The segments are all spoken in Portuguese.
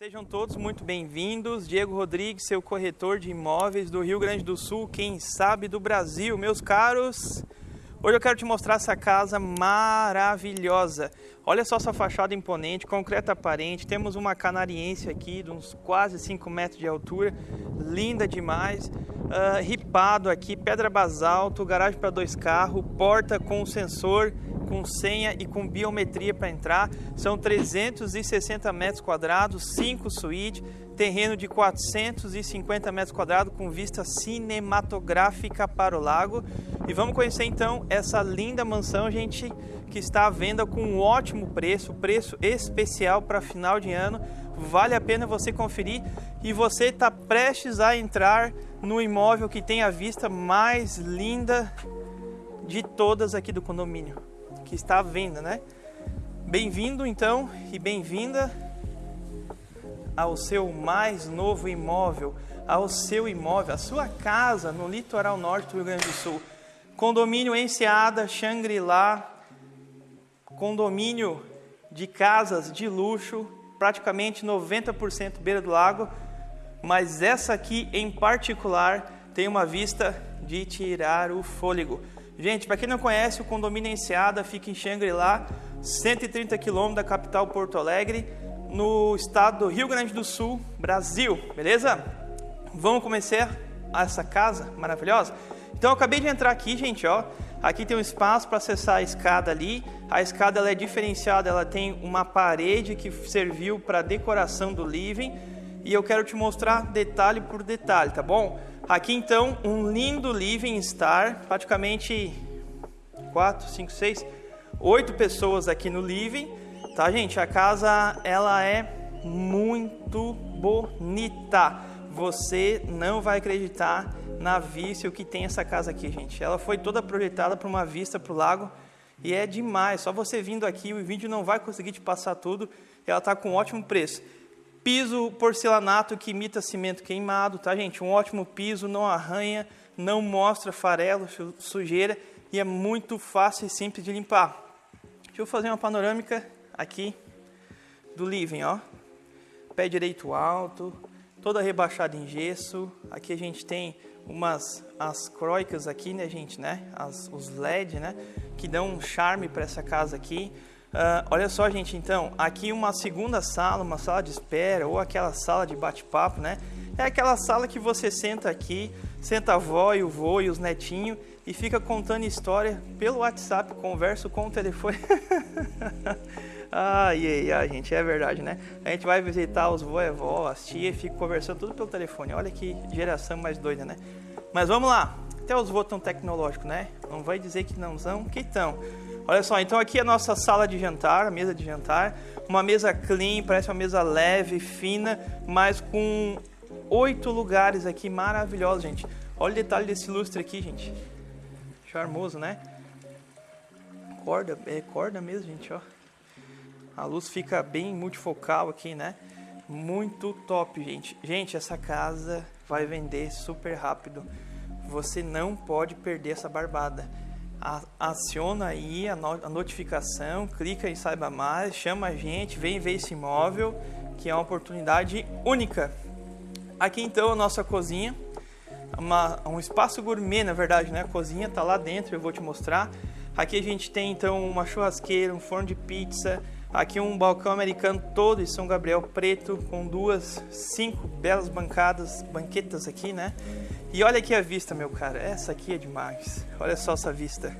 Sejam todos muito bem-vindos. Diego Rodrigues, seu corretor de imóveis do Rio Grande do Sul, quem sabe do Brasil. Meus caros, hoje eu quero te mostrar essa casa maravilhosa. Olha só essa fachada imponente, concreto aparente. Temos uma canariense aqui de uns quase 5 metros de altura, linda demais. Uh, ripado aqui, pedra basalto, garagem para dois carros, porta com sensor com senha e com biometria para entrar. São 360 metros quadrados, 5 suítes, terreno de 450 metros quadrados com vista cinematográfica para o lago. E vamos conhecer então essa linda mansão, gente, que está à venda com um ótimo preço, preço especial para final de ano. Vale a pena você conferir e você está prestes a entrar no imóvel que tem a vista mais linda de todas aqui do condomínio que está à venda, né? Bem-vindo então e bem-vinda ao seu mais novo imóvel, ao seu imóvel, a sua casa no litoral norte do Rio Grande do Sul. Condomínio Enseada, Xangri-Lá, condomínio de casas de luxo, praticamente 90% beira do lago, mas essa aqui em particular tem uma vista de tirar o fôlego. Gente, para quem não conhece, o condomínio Enseada fica em Xangri-Lá, 130 quilômetros da capital Porto Alegre, no estado do Rio Grande do Sul, Brasil, beleza? Vamos começar essa casa maravilhosa? Então eu acabei de entrar aqui, gente, ó. Aqui tem um espaço para acessar a escada ali. A escada ela é diferenciada, ela tem uma parede que serviu para decoração do living. E eu quero te mostrar detalhe por detalhe, tá bom? Aqui então um lindo living star, praticamente 4, 5, 6, 8 pessoas aqui no living, tá gente? A casa ela é muito bonita. Você não vai acreditar na vista que tem essa casa aqui, gente. Ela foi toda projetada para uma vista para o lago e é demais. Só você vindo aqui, o vídeo não vai conseguir te passar tudo. Ela está com um ótimo preço. Piso porcelanato que imita cimento queimado, tá, gente? Um ótimo piso, não arranha, não mostra farelo, sujeira e é muito fácil e simples de limpar. Deixa eu fazer uma panorâmica aqui do living, ó. Pé direito alto, toda rebaixada em gesso. Aqui a gente tem umas as croicas aqui, né, gente, né? As, os LED, né? Que dão um charme para essa casa aqui. Uh, olha só, gente, então, aqui uma segunda sala, uma sala de espera ou aquela sala de bate-papo, né? É aquela sala que você senta aqui, senta a avó e o vô e os netinhos e fica contando história pelo WhatsApp, converso com o telefone. ai, ai, ai, gente, é verdade, né? A gente vai visitar os vô e avó, as tias e fica conversando tudo pelo telefone. Olha que geração mais doida, né? Mas vamos lá. Até os vô tão tecnológicos, né? Não vai dizer que não são, que estão. Olha só, então aqui é a nossa sala de jantar, a mesa de jantar. Uma mesa clean, parece uma mesa leve, fina, mas com oito lugares aqui maravilhosos, gente. Olha o detalhe desse lustre aqui, gente. Charmoso, né? Corda, é corda mesmo, gente, ó. A luz fica bem multifocal aqui, né? Muito top, gente. Gente, essa casa vai vender super rápido. Você não pode perder essa barbada aciona aí a, notificação, clica em saiba mais, chama a gente, vem ver esse imóvel, que é uma oportunidade única. Aqui então a nossa cozinha, uma, um espaço gourmet na verdade, né? A cozinha tá lá dentro, eu vou te mostrar. Aqui a gente tem então uma churrasqueira, um forno de pizza, aqui um balcão americano todo em São Gabriel preto, com duas, cinco belas bancadas, banquetas aqui, né? E olha aqui a vista, meu cara. Essa aqui é demais. Olha só essa vista.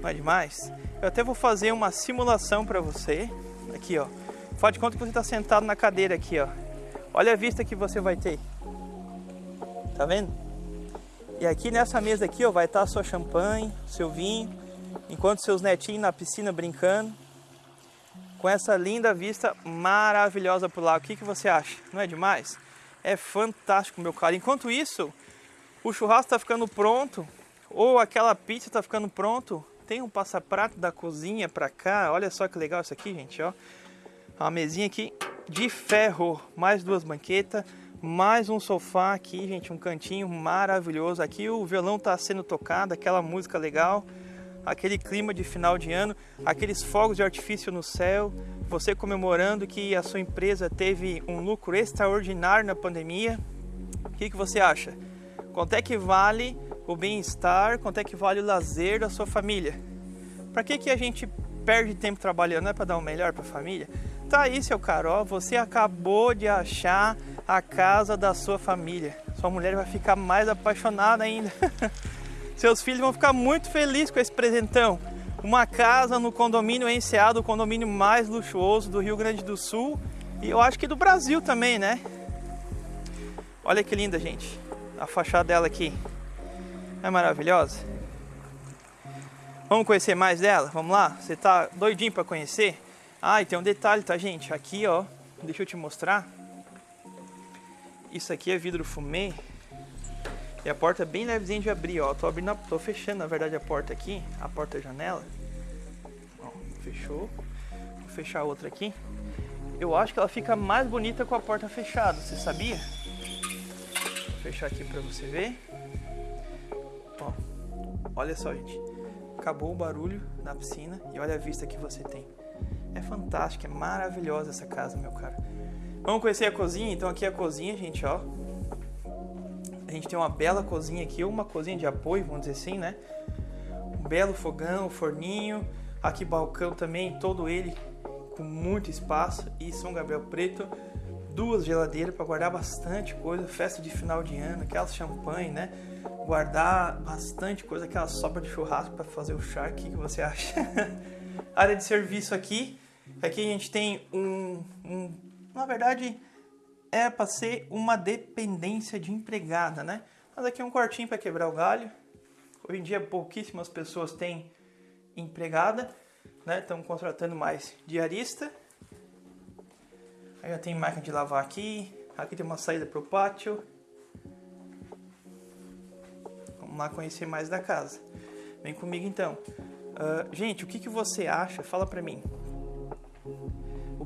Não é demais? Eu até vou fazer uma simulação para você. Aqui, ó. Faz de conta que você está sentado na cadeira aqui, ó. Olha a vista que você vai ter. Tá vendo? E aqui nessa mesa aqui, ó, vai estar a sua champanhe, seu vinho, enquanto seus netinhos na piscina brincando. Com essa linda vista maravilhosa pro lado. O que, que você acha? Não é demais? É fantástico, meu cara. Enquanto isso, o churrasco está ficando pronto, ou aquela pizza está ficando pronto, tem um passaprato da cozinha para cá. Olha só que legal isso aqui, gente, ó. Uma mesinha aqui de ferro, mais duas banquetas, mais um sofá aqui, gente, um cantinho maravilhoso. Aqui o violão está sendo tocado, aquela música legal. Aquele clima de final de ano, aqueles fogos de artifício no céu, você comemorando que a sua empresa teve um lucro extraordinário na pandemia. O que, que você acha? Quanto é que vale o bem-estar? Quanto é que vale o lazer da sua família? Para que, que a gente perde tempo trabalhando? Não é para dar o melhor para a família? Tá aí, seu Carol, você acabou de achar a casa da sua família. Sua mulher vai ficar mais apaixonada ainda. Seus filhos vão ficar muito felizes com esse presentão. Uma casa no condomínio Enseado, o condomínio mais luxuoso do Rio Grande do Sul e eu acho que do Brasil também, né? Olha que linda, gente. A fachada dela aqui. É maravilhosa. Vamos conhecer mais dela? Vamos lá? Você tá doidinho para conhecer? Ah, e tem um detalhe, tá, gente? Aqui, ó, deixa eu te mostrar. Isso aqui é vidro fumê. E a porta é bem levezinha de abrir, ó. Tô abrindo, tô fechando, na verdade, a porta aqui, a porta-janela. Ó, fechou. Vou fechar a outra aqui. Eu acho que ela fica mais bonita com a porta fechada, você sabia? Vou fechar aqui pra você ver. Ó, olha só, gente. Acabou o barulho na piscina e olha a vista que você tem. É fantástica, é maravilhosa essa casa, meu cara. Vamos conhecer a cozinha? Então aqui é a cozinha, gente, ó. A gente tem uma bela cozinha aqui, uma cozinha de apoio, vamos dizer assim, né? Um belo fogão, forninho. Aqui balcão também, todo ele com muito espaço. E São Gabriel Preto, duas geladeiras para guardar bastante coisa. Festa de final de ano, aquelas champanhe, né? Guardar bastante coisa, aquela sopa de churrasco para fazer o chá. O que, que você acha? Área de serviço aqui Aqui a gente tem um, um na verdade é para ser uma dependência de empregada, né? Mas aqui é um quartinho para quebrar o galho. Hoje em dia pouquíssimas pessoas têm empregada, né? Estão contratando mais diarista. Aí já tem máquina de lavar aqui. Aqui tem uma saída para o pátio. Vamos lá conhecer mais da casa. Vem comigo então. Uh, gente, o que, que você acha? Fala pra mim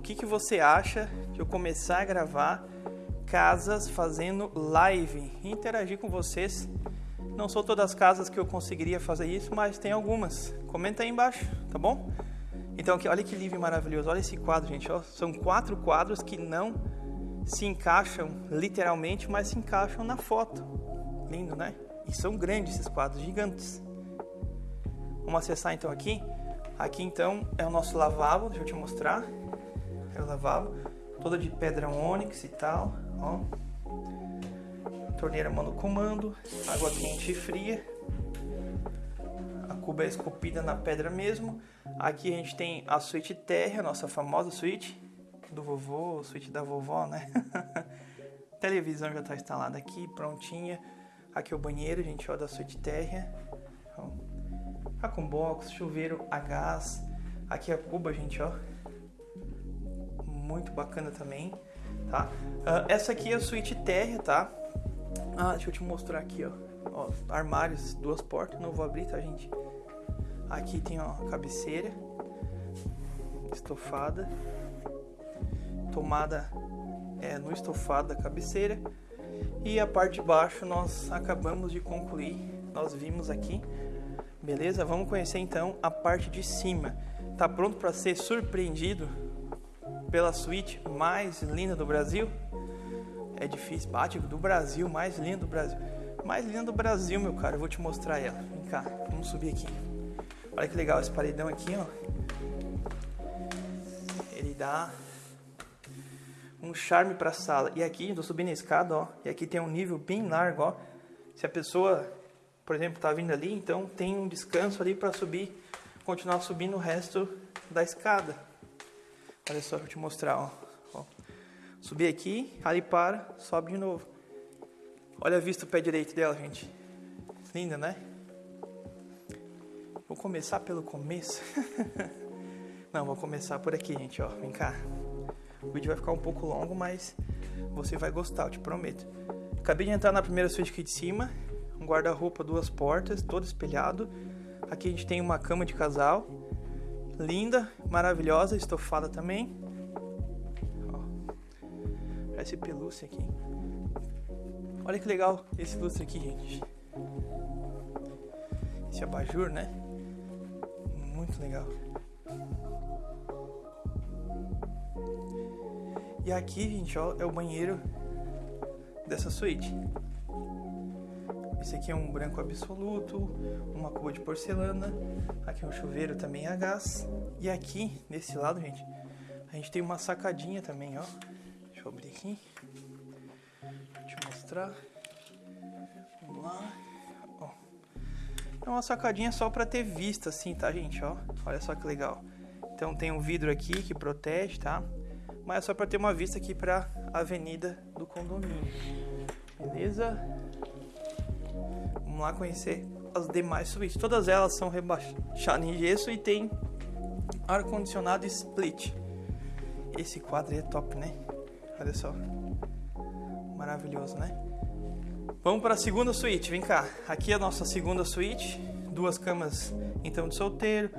o que, que você acha de eu começar a gravar casas fazendo live, interagir com vocês. Não são todas as casas que eu conseguiria fazer isso, mas tem algumas. Comenta aí embaixo, tá bom? Então aqui, olha que livro maravilhoso, olha esse quadro, gente. Ó. São quatro quadros que não se encaixam literalmente, mas se encaixam na foto. Lindo, né? E são grandes esses quadros, gigantes. Vamos acessar então aqui. Aqui então é o nosso lavabo, deixa eu te mostrar. É o lavabo, toda de pedra ônix e tal, ó. Torneira mano comando, água quente e fria. A cuba é esculpida na pedra mesmo. Aqui a gente tem a suíte térrea, nossa famosa suíte do vovô, suíte da vovó, né? televisão já está instalada aqui, prontinha. Aqui é o banheiro, gente, ó, da suíte térrea. Ó. Tá com box, chuveiro a gás. Aqui a cuba, gente, ó. Muito bacana também, tá? Uh, essa aqui é a suíte térrea, tá? Ah, deixa eu te mostrar aqui, ó. ó. Armários, duas portas, não vou abrir, tá, gente? Aqui tem, ó, a cabeceira. Estofada. Tomada é, no estofado da cabeceira. E a parte de baixo nós acabamos de concluir. Nós vimos aqui Beleza? Vamos conhecer então a parte de cima. Tá pronto para ser surpreendido pela suíte mais linda do Brasil? É difícil, bate do Brasil, mais linda do Brasil. Mais linda do Brasil, meu cara, eu vou te mostrar ela. Vem cá, vamos subir aqui. Olha que legal esse paredão aqui, ó. Ele dá um charme para a sala. E aqui, estou subindo a escada, ó. E aqui tem um nível bem largo, ó. Se a pessoa por exemplo, está vindo ali, então tem um descanso ali para subir, continuar subindo o resto da escada. Olha só, vou te mostrar, ó. ó. Subir aqui, ali para, sobe de novo. Olha a vista do pé direito dela, gente. Linda, né? Vou começar pelo começo. Não, vou começar por aqui, gente, ó. Vem cá. O vídeo vai ficar um pouco longo, mas você vai gostar, eu te prometo. Acabei de entrar na primeira suíte aqui de cima um guarda-roupa, duas portas, todo espelhado. Aqui a gente tem uma cama de casal, linda, maravilhosa, estofada também. Ó, parece pelúcia aqui. Olha que legal esse lustre aqui, gente. Esse abajur, né? Muito legal. E aqui, gente, ó, é o banheiro dessa suíte. Esse aqui é um branco absoluto, uma cuba de porcelana. Aqui é um chuveiro também a gás. E aqui, nesse lado, gente, a gente tem uma sacadinha também, ó. Deixa eu abrir aqui. Deixa eu mostrar. Vamos lá. Ó. É uma sacadinha só pra ter vista, assim, tá, gente? Ó, olha só que legal. Então tem um vidro aqui que protege, tá? mas é só para ter uma vista aqui para avenida do condomínio. Beleza? Vamos lá conhecer as demais suítes. Todas elas são rebaixadas em gesso e tem ar condicionado split. Esse quadro é top, né? Olha só. Maravilhoso, né? Vamos para a segunda suíte. Vem cá. Aqui é a nossa segunda suíte. Duas camas então de solteiro.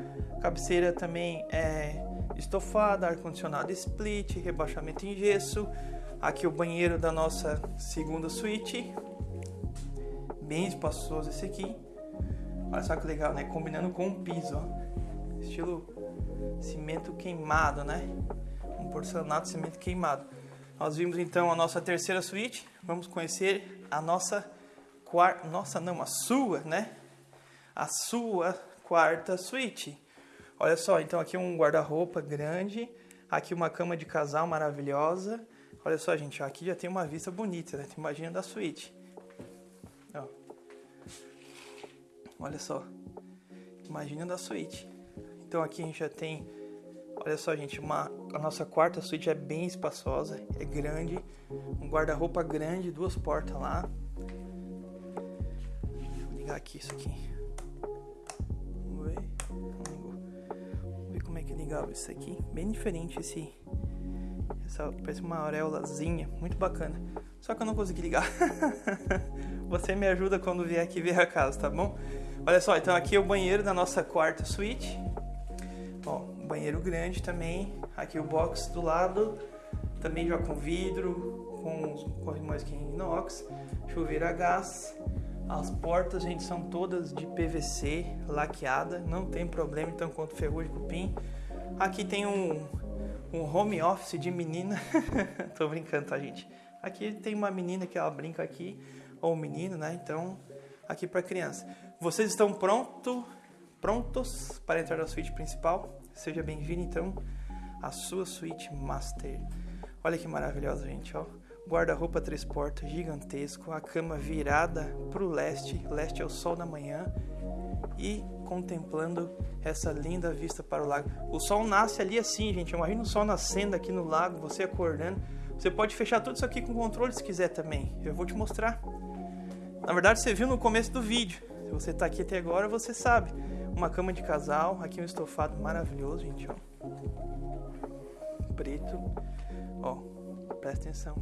Cabeceira também é estofada, ar-condicionado split, rebaixamento em gesso. Aqui o banheiro da nossa segunda suíte. Bem espaçoso esse aqui. Olha só que legal, né? Combinando com o piso, ó. Estilo cimento queimado, né? Um porcelanato cimento queimado. Nós vimos então a nossa terceira suíte. Vamos conhecer a nossa quarta, nossa não, a sua, né? A sua quarta suíte. Olha só, então aqui um guarda-roupa grande, aqui uma cama de casal maravilhosa. Olha só, gente, aqui já tem uma vista bonita, né? Imagina da suíte. Olha só. Imagina da suíte. Então aqui a gente já tem, olha só, gente, uma a nossa quarta suíte é bem espaçosa, é grande, um guarda-roupa grande, duas portas lá. Vou ligar aqui isso aqui. legal isso aqui. Bem diferente esse. Essa, parece uma auréolazinha. Muito bacana. Só que eu não consegui ligar. Você me ajuda quando vier aqui ver a casa, tá bom? Olha só, então aqui é o banheiro da nossa quarta suíte. Ó, banheiro grande também. Aqui o box do lado. Também já com vidro, com os corrimões que inox. Chuveiro a gás. As portas, gente, são todas de PVC, laqueada, não tem problema, então quanto ferrugem, cupim. Aqui tem um, um home office de menina. Tô brincando, tá, gente? Aqui tem uma menina que ela brinca aqui, ou um menino, né? Então, aqui para criança. Vocês estão pronto, prontos para entrar na suíte principal? Seja bem-vindo, então, à sua suíte master. Olha que maravilhosa, gente, ó. Guarda-roupa três portas gigantesco, a cama virada para o leste, leste é o sol da manhã, e contemplando essa linda vista para o lago. O sol nasce ali assim, gente. Imagina o sol nascendo aqui no lago, você acordando. Você pode fechar tudo isso aqui com controle se quiser também. Eu vou te mostrar. Na verdade, você viu no começo do vídeo. Se você está aqui até agora, você sabe. Uma cama de casal, aqui um estofado maravilhoso, gente, ó. Preto. Ó, presta atenção.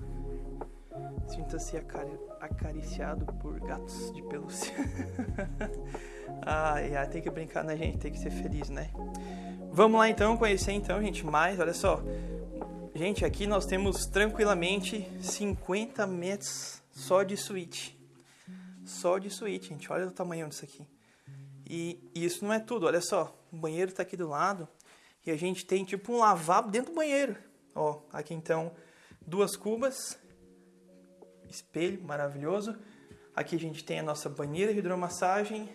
Sinta-se acariciado por gatos de pelúcia. ai, ai, tem que brincar, né, gente? Tem que ser feliz, né? Vamos lá então conhecer então, gente, mais, olha só. Gente, aqui nós temos tranquilamente 50 metros só de suíte. Só de suíte, gente. Olha o tamanho disso aqui. E, e isso não é tudo, olha só. O banheiro está aqui do lado e a gente tem tipo um lavabo dentro do banheiro. Ó, aqui então duas cubas espelho maravilhoso. Aqui a gente tem a nossa banheira de hidromassagem.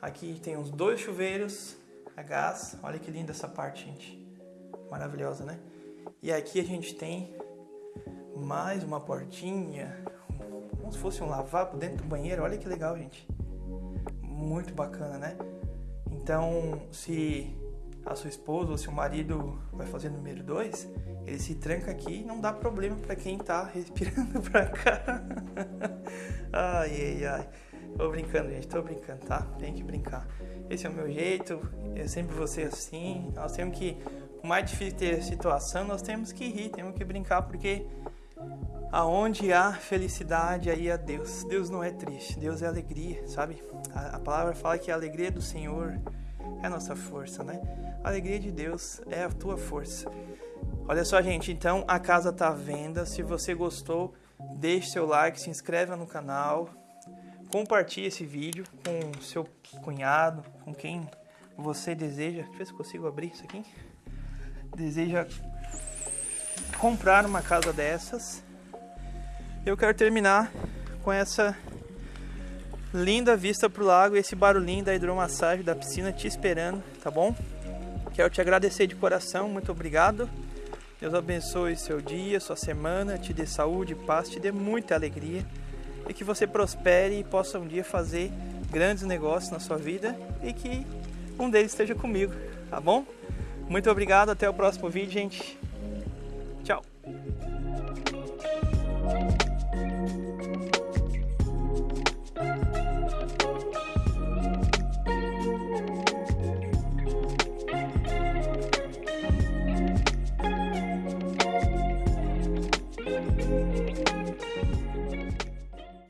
Aqui tem uns dois chuveiros a gás. Olha que linda essa parte, gente. Maravilhosa, né? E aqui a gente tem mais uma portinha, como se fosse um lavabo dentro do banheiro. Olha que legal, gente. Muito bacana, né? Então, se a sua esposa ou seu marido vai fazer número 2, ele se tranca aqui e não dá problema para quem tá respirando pra cá. ai, ai, ai. Tô brincando, gente, tô brincando, tá? Tem que brincar. Esse é o meu jeito, eu sempre vou ser assim. Nós temos que, por mais difícil ter situação, nós temos que rir, temos que brincar, porque aonde há felicidade, aí há Deus. Deus não é triste, Deus é alegria, sabe? A, a palavra fala que a alegria do Senhor é a nossa força, né? A alegria de Deus é a tua força. Olha só, gente, então a casa tá à venda. Se você gostou, deixe seu like, se inscreva no canal, compartilhe esse vídeo com seu cunhado, com quem você deseja, deixa eu ver se consigo abrir isso aqui. Deseja comprar uma casa dessas. Eu quero terminar com essa linda vista pro lago e esse barulhinho da hidromassagem da piscina te esperando, tá bom? Quero te agradecer de coração, muito obrigado. Deus abençoe seu dia, sua semana, te dê saúde, paz, te dê muita alegria e que você prospere e possa um dia fazer grandes negócios na sua vida e que um deles esteja comigo, tá bom? Muito obrigado, até o próximo vídeo, gente.